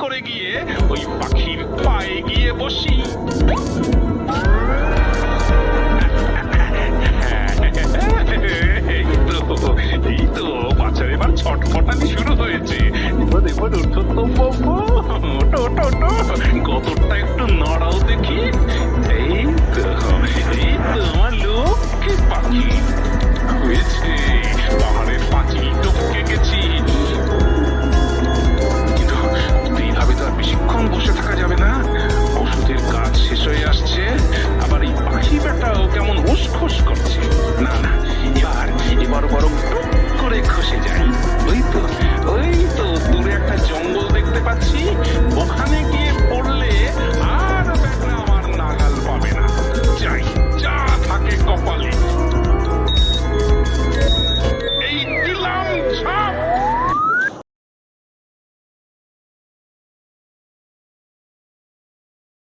করে গিয়ে ওই পাখির পায়ে গিয়ে বসি এই তো বাচ্চার এবার ছটফটানি শুরু হয়েছে এবার এবার ওঠো তো একটু নড়